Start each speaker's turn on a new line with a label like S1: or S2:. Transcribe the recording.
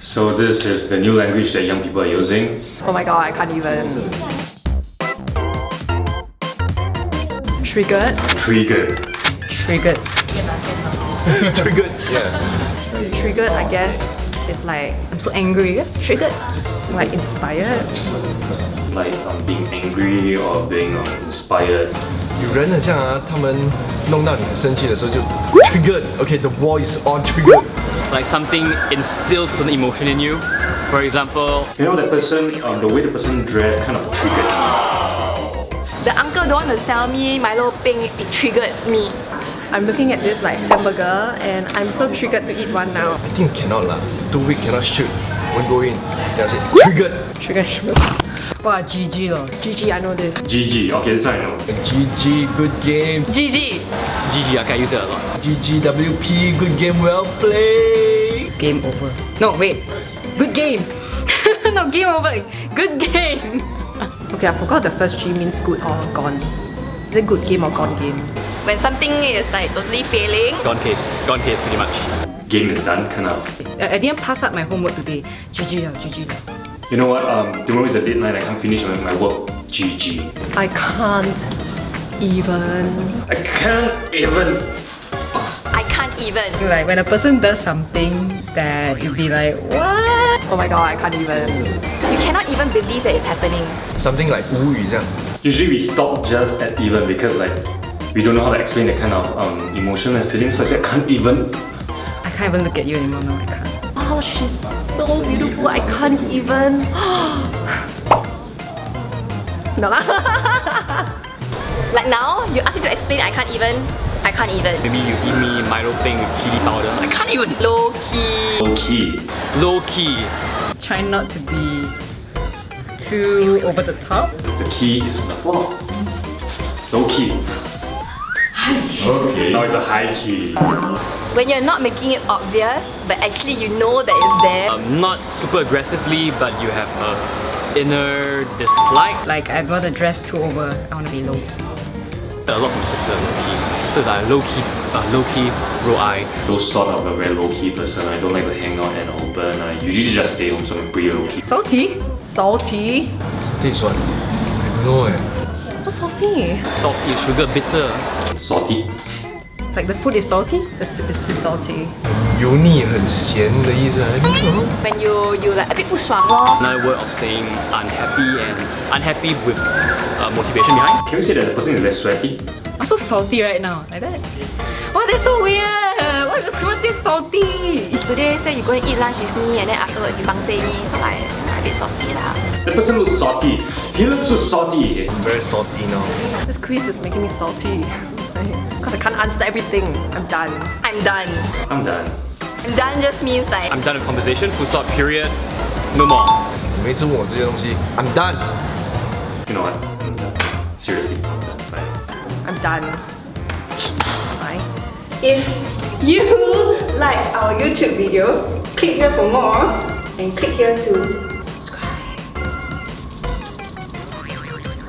S1: So this is the new language that young people are using.
S2: Oh my god, I can't even. Triggered.
S1: Triggered.
S2: Triggered.
S3: Triggered. Yeah.
S2: Triggered, I guess, is like I'm so angry. Triggered. Like inspired.
S1: Like um, being angry or being um, inspired.
S3: 人很像啊，他们弄到你很生气的时候就 Okay, the voice on triggered。
S4: Like something instills an emotion in you. For example,
S1: you know that person, um, the way the person dressed kind of triggered.
S2: The uncle don't want to sell me Milo peng. It triggered me. I'm looking at this like hamburger and I'm so triggered to eat one now.
S3: I think cannot lah. Two week cannot shoot. Won't go in. That's it. Triggered.
S2: Triggered.
S5: Wow, GG lor.
S2: GG, I know this.
S1: GG. Okay, this one I know.
S3: GG, good game.
S2: GG.
S4: GG, I can use it a lot.
S3: GGWP, good game, well played.
S5: Game over. No, wait. Good game. no, game over. Good game.
S2: Okay, I forgot the first G means good or gone. Is it good game or gone game? When something is like totally failing,
S4: Gone case. Gone case pretty much.
S1: Game is done, kind of.
S5: I, I didn't pass up my homework today. GG lah, GG lah.
S1: You know what? Um, tomorrow is the deadline. I can't finish my, my work. GG.
S2: I can't even.
S1: I can't even.
S2: I can't even.
S5: Like when a person does something that you'd be like, what?
S2: Oh my god, I can't even. You cannot even believe that it's happening.
S3: Something like 无语这样。
S1: Usually we stop just at even because like we don't know how to explain that kind of um, emotion and feelings. So I say I can't even.
S5: I can't even look at you anymore. No, I can't.
S2: Oh, she's so beautiful. I can't even. no lah. like now, you ask me to explain. I can't even. I can't even.
S4: Maybe you give me Milo thing with chili powder. I can't even.
S2: Low key.
S1: Low key.
S4: Low key.
S5: Try not to be too over the top.
S1: The key is on the floor. Low key. Okay. Now it's a high key.
S2: When you're not making it obvious, but actually you know that it's there.
S4: Um, not super aggressively, but you have a inner dislike.
S5: Like I'd rather dress too over. I want to be low.
S4: A lot from my sister, low key. My sisters are low key, uh, low key, bro eye.
S1: Those sort of a very low key person. I don't like to hang out and open. I usually just stay home, so I'm pretty low key.
S5: Salty.
S2: Salty.
S3: This one. I know eh.
S2: What's salty?
S4: Salty, sugar, bitter
S1: Salty.
S5: Like the food is salty.
S2: The soup is too salty.
S3: 油腻很咸的意思。I don't know.
S2: When you you like a bit 不爽咯。
S4: Another word of saying unhappy and unhappy with uh, motivation behind.
S1: Can you say that the person is less sweaty?
S5: I'm so salty right now. Like that. Wow, that's so weird. Why does someone say salty?
S2: Today say you going to eat lunch with me and then afterwards you bang say me, so like a bit salty lah.
S1: The person looks salty. He looks so salty.
S3: I'm very salty now.
S2: This quiz is making me salty. Because I can't answer everything. I'm done. I'm done.
S1: I'm done.
S2: I'm done just means like
S4: I'm done with conversation, full stop, period. No more.
S3: 你每次问我这些东西，I'm done。
S1: You know what? I'm done. Seriously, I'm done. Bye.
S2: I'm done. Bye. If you like our YouTube video, click here for more and click here to